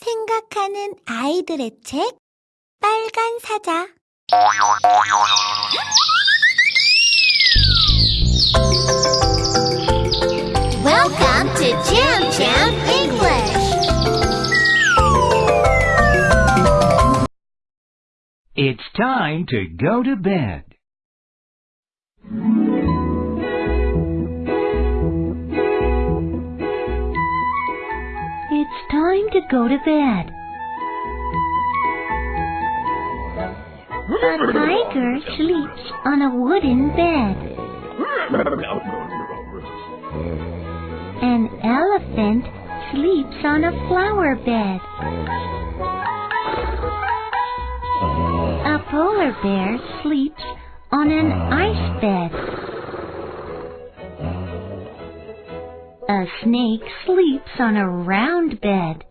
생각하는 아이들의 책 빨간 사자 Welcome to Jam Jam English. It's time to go to bed. It's time to go to bed. A tiger sleeps on a wooden bed. An elephant sleeps on a flower bed. A polar bear sleeps on an ice bed. A snake sleeps on a round bed.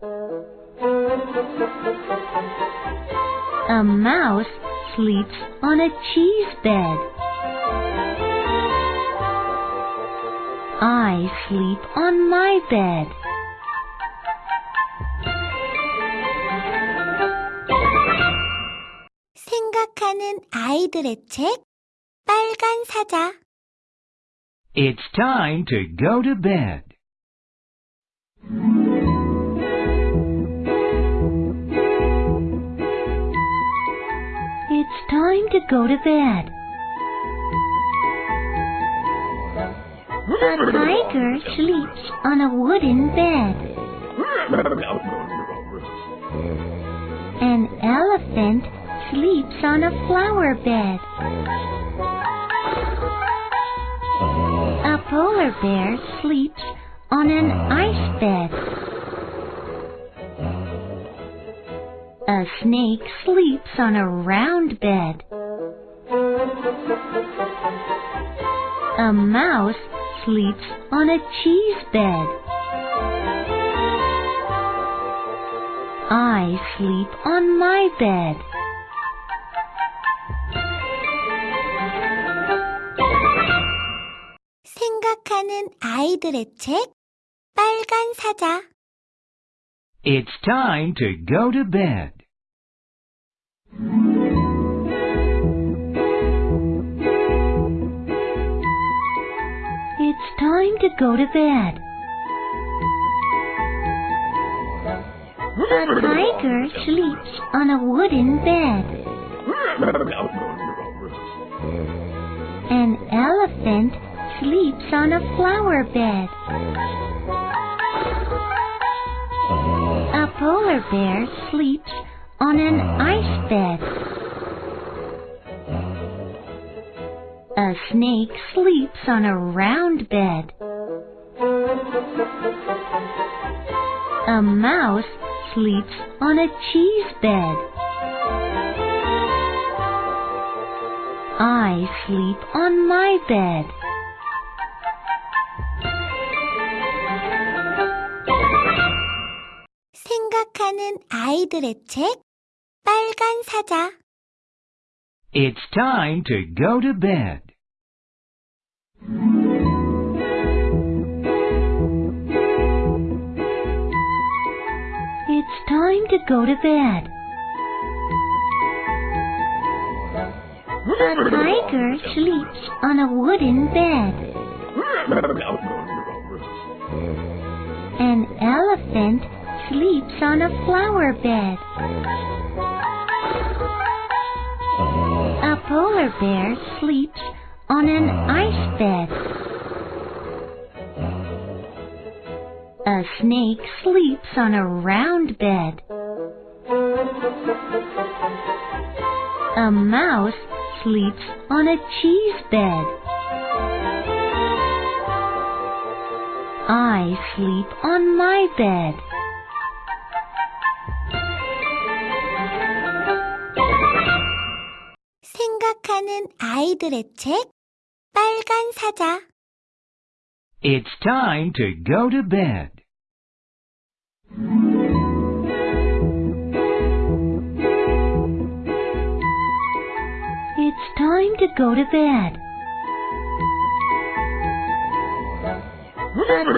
A mouse sleeps on a cheese bed. I sleep on my bed. 생각하는 아이들의 책 빨간 사자 It's time to go to bed. It's time to go to bed. A tiger sleeps on a wooden bed. An elephant sleeps on a flower bed. A polar bear sleeps on an ice bed. A snake sleeps on a round bed. A mouse sleeps on a cheese bed. I sleep on my bed. 생각하는 아이들의 책 빨간 사자 It's time to go to bed. Time to go to bed. A tiger sleeps on a wooden bed. An elephant sleeps on a flower bed. A polar bear sleeps on an ice bed. A snake sleeps on a round bed. A mouse sleeps on a cheese bed. I sleep on my bed. 생각하는 아이들의 책 빨간 사자 it's time to go to bed. It's time to go to bed. Tiger sleeps on a wooden bed. An elephant sleeps on a flower bed. Polar bear sleeps on an ah. ice bed. A snake sleeps on a round bed. A mouse sleeps on a cheese bed. I sleep on my bed. 생각하는 아이들의 책 빨간 사자 It's time to go to bed. It's time to go to bed.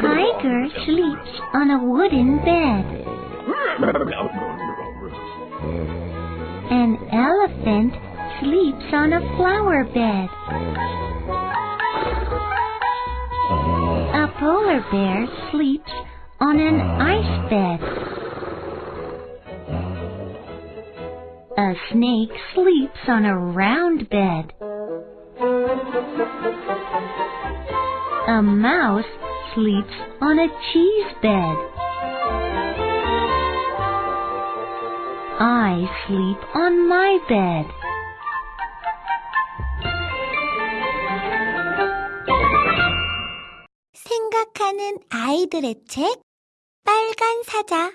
Tiger sleeps on a wooden bed. An elephant sleeps on a flower bed. A polar bear sleeps on an ice bed. A snake sleeps on a round bed. A mouse sleeps on a cheese bed. I sleep on my bed. 생각하는 아이들의 책 빨간 사자